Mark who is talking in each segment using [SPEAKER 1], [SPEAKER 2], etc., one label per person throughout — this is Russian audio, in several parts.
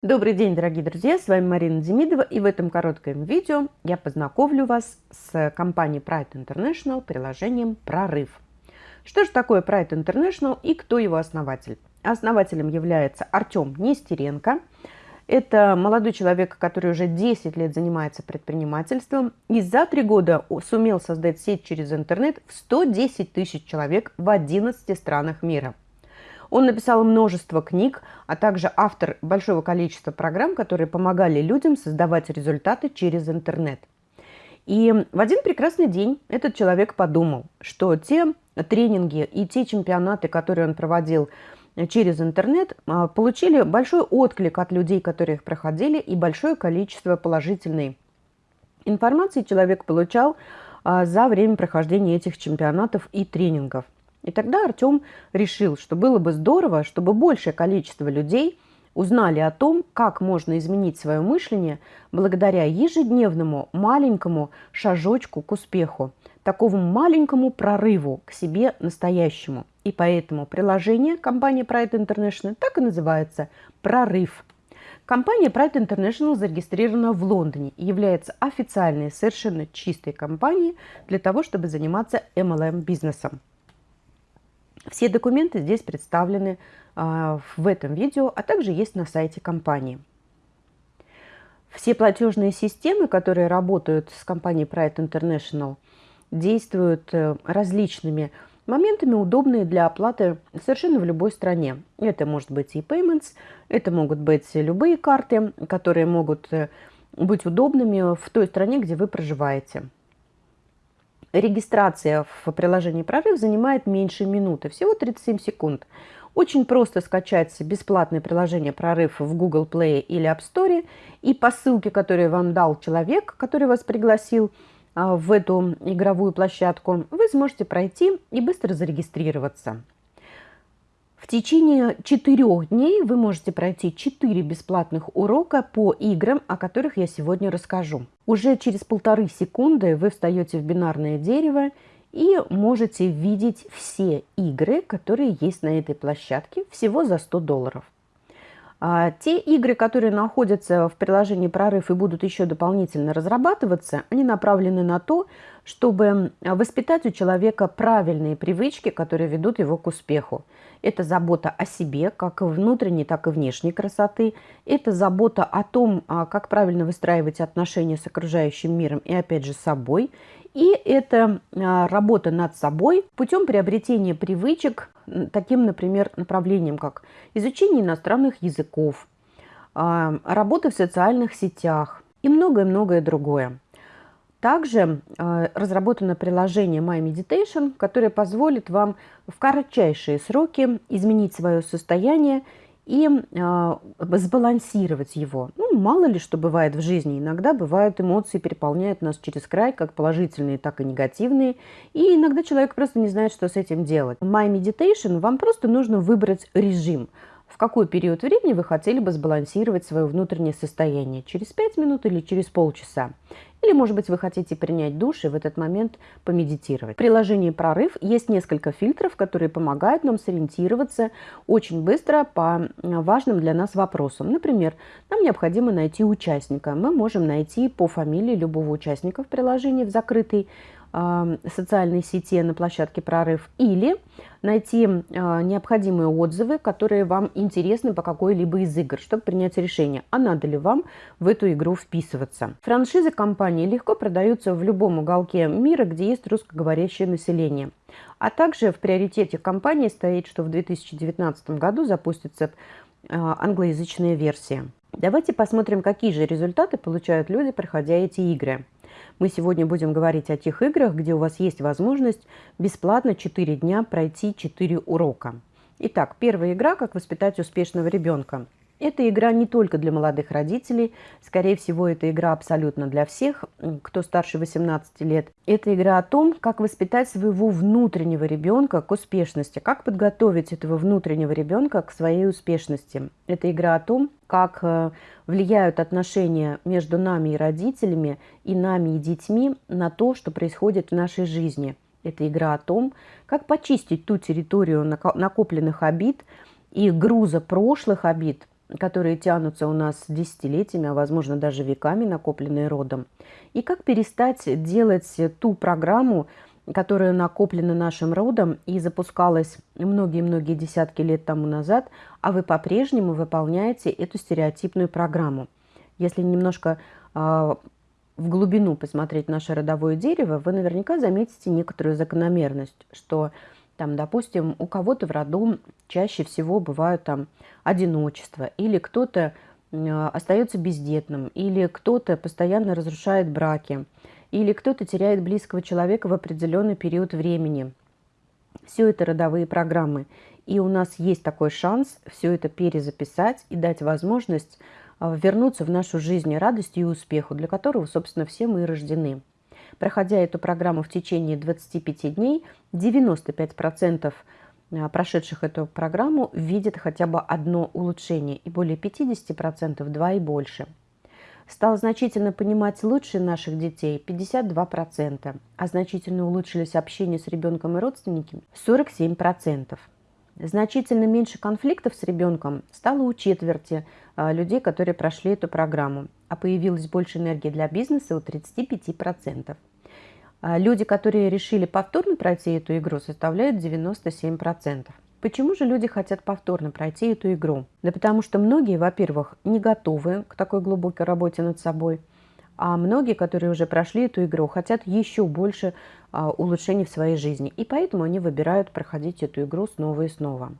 [SPEAKER 1] Добрый день, дорогие друзья! С вами Марина Демидова и в этом коротком видео я познакомлю вас с компанией Pride International приложением «Прорыв». Что же такое Pride International и кто его основатель? Основателем является Артем Нестеренко. Это молодой человек, который уже 10 лет занимается предпринимательством и за три года сумел создать сеть через интернет в 110 тысяч человек в 11 странах мира – он написал множество книг, а также автор большого количества программ, которые помогали людям создавать результаты через интернет. И в один прекрасный день этот человек подумал, что те тренинги и те чемпионаты, которые он проводил через интернет, а, получили большой отклик от людей, которые их проходили, и большое количество положительной информации человек получал а, за время прохождения этих чемпионатов и тренингов – и тогда Артем решил, что было бы здорово, чтобы большее количество людей узнали о том, как можно изменить свое мышление благодаря ежедневному маленькому шажочку к успеху, такому маленькому прорыву к себе настоящему. И поэтому приложение компании Pride International так и называется «Прорыв». Компания Pride International зарегистрирована в Лондоне и является официальной, совершенно чистой компанией для того, чтобы заниматься MLM-бизнесом. Все документы здесь представлены а, в этом видео, а также есть на сайте компании. Все платежные системы, которые работают с компанией Pride International, действуют э, различными моментами, удобные для оплаты совершенно в любой стране. Это может быть и payments, это могут быть любые карты, которые могут э, быть удобными в той стране, где вы проживаете. Регистрация в приложении «Прорыв» занимает меньше минуты, всего 37 секунд. Очень просто скачать бесплатное приложение «Прорыв» в Google Play или App Store. И по ссылке, которую вам дал человек, который вас пригласил а, в эту игровую площадку, вы сможете пройти и быстро зарегистрироваться. В течение четырех дней вы можете пройти четыре бесплатных урока по играм, о которых я сегодня расскажу. Уже через полторы секунды вы встаете в бинарное дерево и можете видеть все игры, которые есть на этой площадке, всего за 100 долларов. А те игры, которые находятся в приложении «Прорыв» и будут еще дополнительно разрабатываться, они направлены на то, чтобы воспитать у человека правильные привычки, которые ведут его к успеху. Это забота о себе, как внутренней, так и внешней красоты. Это забота о том, а, как правильно выстраивать отношения с окружающим миром и, опять же, собой. И это а, работа над собой путем приобретения привычек, таким, например, направлением, как изучение иностранных языков, а, работа в социальных сетях и многое-многое другое. Также э, разработано приложение My Meditation, которое позволит вам в кратчайшие сроки изменить свое состояние и э, сбалансировать его. Ну, мало ли что бывает в жизни. Иногда бывают эмоции, переполняют нас через край, как положительные, так и негативные. И иногда человек просто не знает, что с этим делать. My Meditation вам просто нужно выбрать режим – в какой период времени вы хотели бы сбалансировать свое внутреннее состояние, через 5 минут или через полчаса. Или, может быть, вы хотите принять душ и в этот момент помедитировать. В приложении «Прорыв» есть несколько фильтров, которые помогают нам сориентироваться очень быстро по важным для нас вопросам. Например, нам необходимо найти участника. Мы можем найти по фамилии любого участника в приложении в закрытой социальной сети на площадке «Прорыв» или найти а, необходимые отзывы, которые вам интересны по какой-либо из игр, чтобы принять решение, а надо ли вам в эту игру вписываться. Франшизы компании легко продаются в любом уголке мира, где есть русскоговорящее население. А также в приоритете компании стоит, что в 2019 году запустится а, англоязычная версия. Давайте посмотрим, какие же результаты получают люди, проходя эти игры. Мы сегодня будем говорить о тех играх, где у вас есть возможность бесплатно 4 дня пройти 4 урока. Итак, первая игра «Как воспитать успешного ребенка». Эта игра не только для молодых родителей, скорее всего, это игра абсолютно для всех, кто старше 18 лет. Это игра о том, как воспитать своего внутреннего ребенка к успешности, как подготовить этого внутреннего ребенка к своей успешности. Это игра о том, как э, влияют отношения между нами и родителями, и нами и детьми на то, что происходит в нашей жизни. Это игра о том, как почистить ту территорию накопленных обид и груза прошлых обид – которые тянутся у нас десятилетиями, а возможно даже веками, накопленные родом. И как перестать делать ту программу, которая накоплена нашим родом и запускалась многие-многие десятки лет тому назад, а вы по-прежнему выполняете эту стереотипную программу. Если немножко э, в глубину посмотреть наше родовое дерево, вы наверняка заметите некоторую закономерность, что там, допустим, у кого-то в роду чаще всего бывают там одиночество, или кто-то остается бездетным, или кто-то постоянно разрушает браки, или кто-то теряет близкого человека в определенный период времени. Все это родовые программы. И у нас есть такой шанс все это перезаписать и дать возможность а, вернуться в нашу жизнь радостью и успеху, для которого, собственно, все мы и рождены. Проходя эту программу в течение 25 дней, 95% а, прошедших эту программу видят хотя бы одно улучшение, и более 50% два и больше – стал значительно понимать лучше наших детей 52%, а значительно улучшились общение с ребенком и родственниками 47%. Значительно меньше конфликтов с ребенком стало у четверти а, людей, которые прошли эту программу, а появилось больше энергии для бизнеса у 35%. А, люди, которые решили повторно пройти эту игру, составляют 97%. Почему же люди хотят повторно пройти эту игру? Да потому что многие, во-первых, не готовы к такой глубокой работе над собой, а многие, которые уже прошли эту игру, хотят еще больше а, улучшений в своей жизни. И поэтому они выбирают проходить эту игру снова и снова.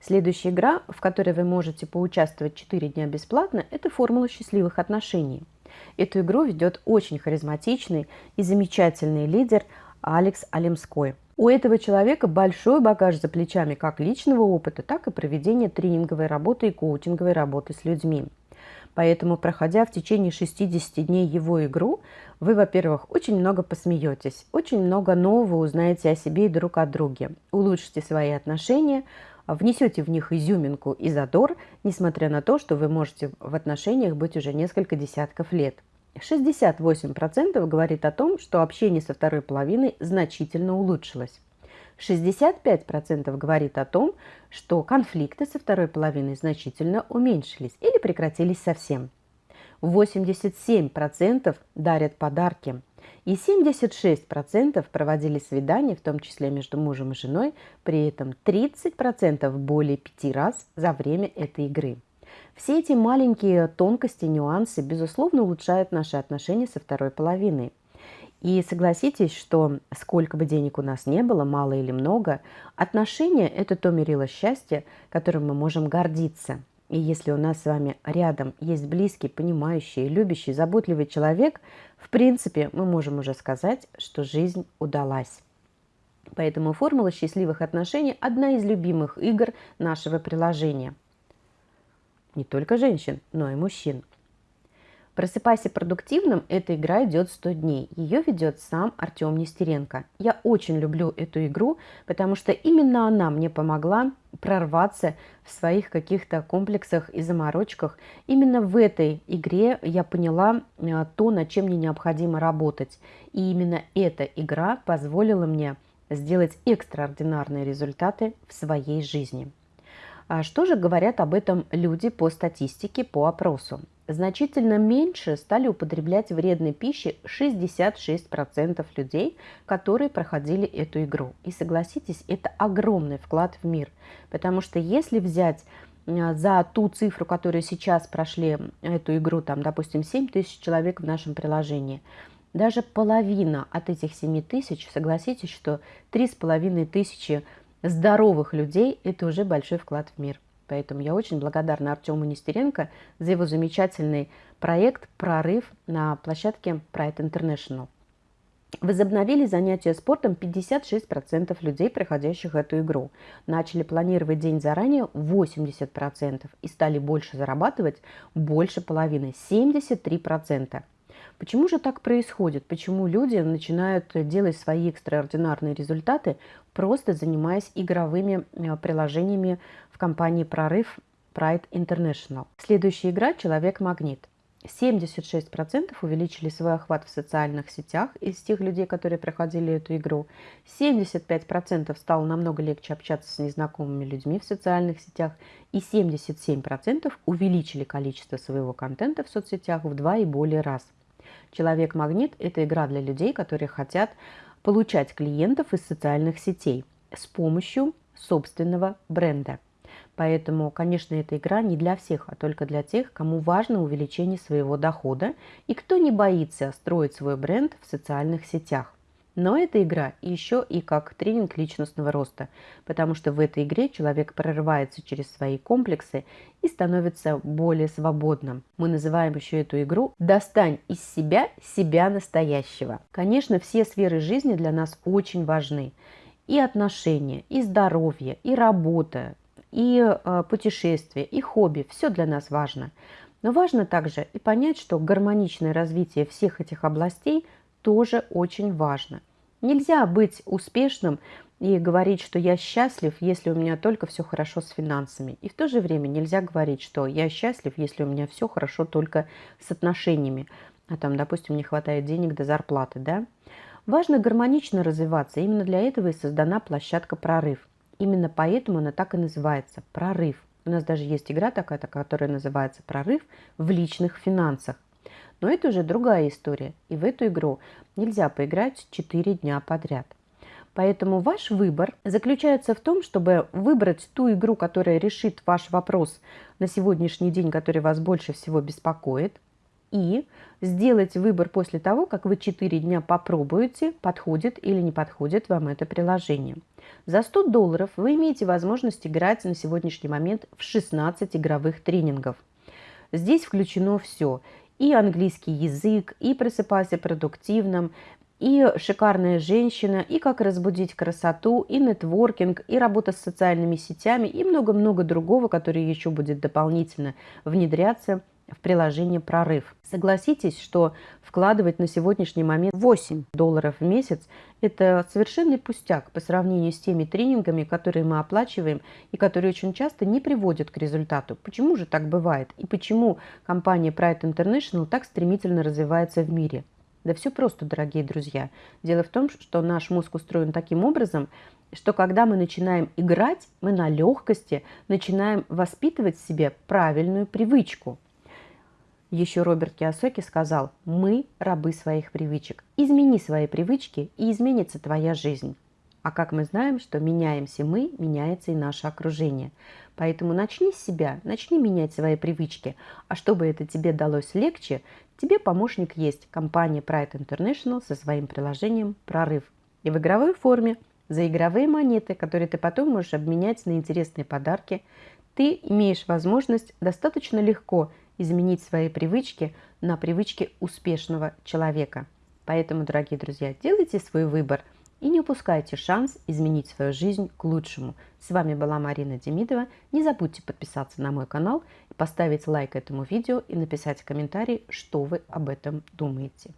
[SPEAKER 1] Следующая игра, в которой вы можете поучаствовать 4 дня бесплатно, это формула счастливых отношений. Эту игру ведет очень харизматичный и замечательный лидер Алекс Алемской – у этого человека большой багаж за плечами как личного опыта, так и проведения тренинговой работы и коучинговой работы с людьми. Поэтому, проходя в течение 60 дней его игру, вы, во-первых, очень много посмеетесь, очень много нового узнаете о себе и друг о друге, улучшите свои отношения, внесете в них изюминку и задор, несмотря на то, что вы можете в отношениях быть уже несколько десятков лет. 68% говорит о том, что общение со второй половиной значительно улучшилось. 65% говорит о том, что конфликты со второй половиной значительно уменьшились или прекратились совсем. 87% дарят подарки. И 76% проводили свидания, в том числе между мужем и женой, при этом 30% более пяти раз за время этой игры. Все эти маленькие тонкости, нюансы, безусловно, улучшают наши отношения со второй половиной. И согласитесь, что сколько бы денег у нас не было, мало или много, отношения – это то мерило счастья, которым мы можем гордиться. И если у нас с вами рядом есть близкий, понимающий, любящий, заботливый человек, в принципе, мы можем уже сказать, что жизнь удалась. Поэтому формула счастливых отношений – одна из любимых игр нашего приложения – не только женщин, но и мужчин. «Просыпайся продуктивным» – эта игра идет 100 дней. Ее ведет сам Артем Нестеренко. Я очень люблю эту игру, потому что именно она мне помогла прорваться в своих каких-то комплексах и заморочках. Именно в этой игре я поняла э, то, над чем мне необходимо работать. И именно эта игра позволила мне сделать экстраординарные результаты в своей жизни. А что же говорят об этом люди по статистике, по опросу? Значительно меньше стали употреблять вредной пищи 66% людей, которые проходили эту игру. И согласитесь, это огромный вклад в мир. Потому что если взять а, за ту цифру, которую сейчас прошли эту игру, там, допустим, 7 тысяч человек в нашем приложении, даже половина от этих 7 тысяч, согласитесь, что 3,5 тысячи здоровых людей – это уже большой вклад в мир. Поэтому я очень благодарна Артему Нестеренко за его замечательный проект «Прорыв» на площадке Pride International. Возобновили занятия спортом 56% людей, проходящих эту игру. Начали планировать день заранее 80% и стали больше зарабатывать больше половины – 73%. Почему же так происходит? Почему люди начинают делать свои экстраординарные результаты, просто занимаясь игровыми э, приложениями в компании «Прорыв» Pride International. Следующая игра «Человек-магнит». 76% увеличили свой охват в социальных сетях из тех людей, которые проходили эту игру. 75% стало намного легче общаться с незнакомыми людьми в социальных сетях. И 77% увеличили количество своего контента в соцсетях в два и более раз. Человек-магнит – это игра для людей, которые хотят получать клиентов из социальных сетей с помощью собственного бренда. Поэтому, конечно, эта игра не для всех, а только для тех, кому важно увеличение своего дохода и кто не боится строить свой бренд в социальных сетях. Но эта игра еще и как тренинг личностного роста, потому что в этой игре человек прорывается через свои комплексы и становится более свободным. Мы называем еще эту игру «Достань из себя себя настоящего». Конечно, все сферы жизни для нас очень важны. И отношения, и здоровье, и работа, и э, путешествия, и хобби. Все для нас важно. Но важно также и понять, что гармоничное развитие всех этих областей тоже очень важно. Нельзя быть успешным и говорить, что я счастлив, если у меня только все хорошо с финансами. И в то же время нельзя говорить, что я счастлив, если у меня все хорошо только с отношениями. А там, допустим, не хватает денег до зарплаты, да? Важно гармонично развиваться. Именно для этого и создана площадка «Прорыв». Именно поэтому она так и называется – прорыв. У нас даже есть игра такая, которая называется «Прорыв в личных финансах». Но это уже другая история, и в эту игру нельзя поиграть 4 дня подряд. Поэтому ваш выбор заключается в том, чтобы выбрать ту игру, которая решит ваш вопрос на сегодняшний день, который вас больше всего беспокоит, и сделать выбор после того, как вы 4 дня попробуете, подходит или не подходит вам это приложение. За 100 долларов вы имеете возможность играть на сегодняшний момент в 16 игровых тренингов. Здесь включено все. И английский язык, и просыпайся продуктивным, и шикарная женщина, и как разбудить красоту, и нетворкинг, и работа с социальными сетями, и много-много другого, которое еще будет дополнительно внедряться в приложение «Прорыв». Согласитесь, что вкладывать на сегодняшний момент 8 долларов в месяц – это совершенный пустяк по сравнению с теми тренингами, которые мы оплачиваем и которые очень часто не приводят к результату. Почему же так бывает? И почему компания Pride International так стремительно развивается в мире? Да все просто, дорогие друзья. Дело в том, что наш мозг устроен таким образом, что когда мы начинаем играть, мы на легкости начинаем воспитывать в себе правильную привычку – еще Роберт Киосоки сказал, мы рабы своих привычек. Измени свои привычки, и изменится твоя жизнь. А как мы знаем, что меняемся мы, меняется и наше окружение. Поэтому начни с себя, начни менять свои привычки. А чтобы это тебе далось легче, тебе помощник есть компания Pride International со своим приложением «Прорыв». И в игровой форме за игровые монеты, которые ты потом можешь обменять на интересные подарки, ты имеешь возможность достаточно легко изменить свои привычки на привычки успешного человека. Поэтому, дорогие друзья, делайте свой выбор и не упускайте шанс изменить свою жизнь к лучшему. С вами была Марина Демидова. Не забудьте подписаться на мой канал, поставить лайк этому видео и написать комментарий, что вы об этом думаете.